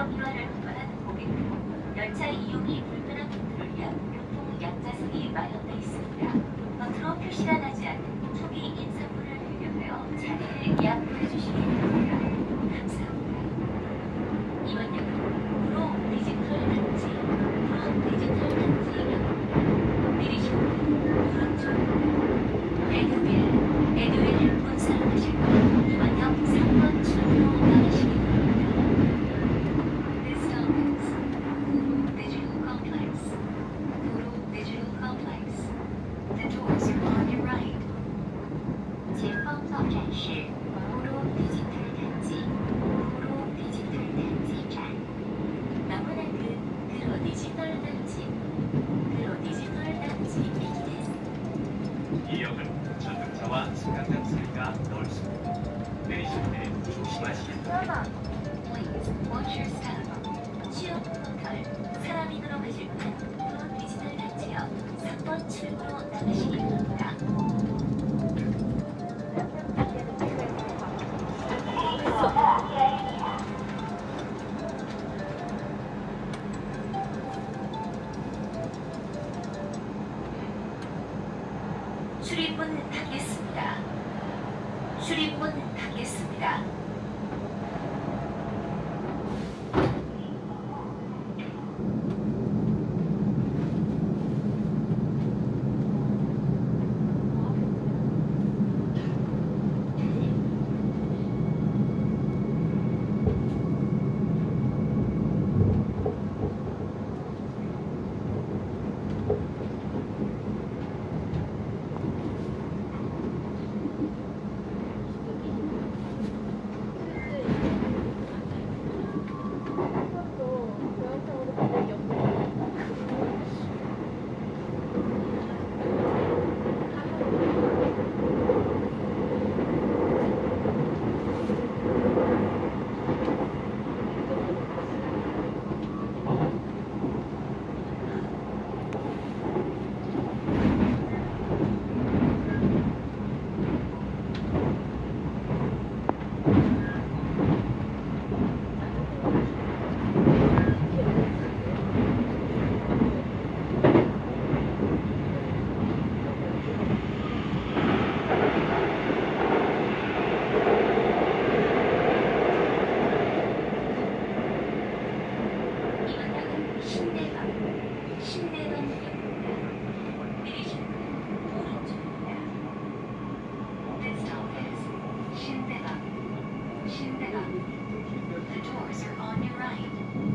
지역 이완을 원하는 고객은 열차 이용이 불편한 분들을 위한 교통 약자석이 마련돼 있습니다. 겉으로 표시가 나지 않는 초기 인사문을 배경하여 자리를 예약해 주시기 바랍니다. 사람이 들어가실 분 디지털 단지역 3번 출구로 나가시기 바랍니다. 출입문 닫겠습니다. 출입문 닫겠습니다. The doors are on your right.